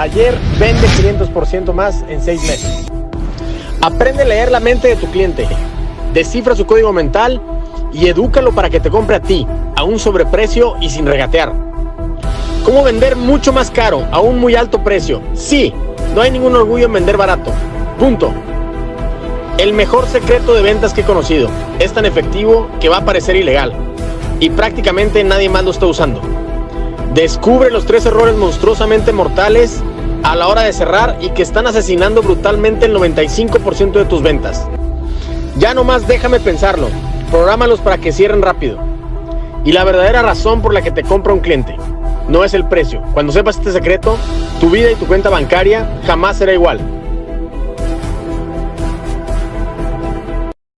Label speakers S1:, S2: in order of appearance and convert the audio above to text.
S1: Taller vende 500% más en 6 meses. Aprende a leer la mente de tu cliente. Descifra su código mental y edúcalo para que te compre a ti, a un sobreprecio y sin regatear. ¿Cómo vender mucho más caro a un muy alto precio? Sí, no hay ningún orgullo en vender barato. Punto. El mejor secreto de ventas que he conocido. Es tan efectivo que va a parecer ilegal. Y prácticamente nadie más lo está usando. Descubre los tres errores monstruosamente mortales a la hora de cerrar y que están asesinando brutalmente el 95% de tus ventas. Ya nomás déjame pensarlo. Prográmalos para que cierren rápido. Y la verdadera razón por la que te compra un cliente no es el precio. Cuando sepas este secreto, tu vida y tu cuenta bancaria jamás será igual.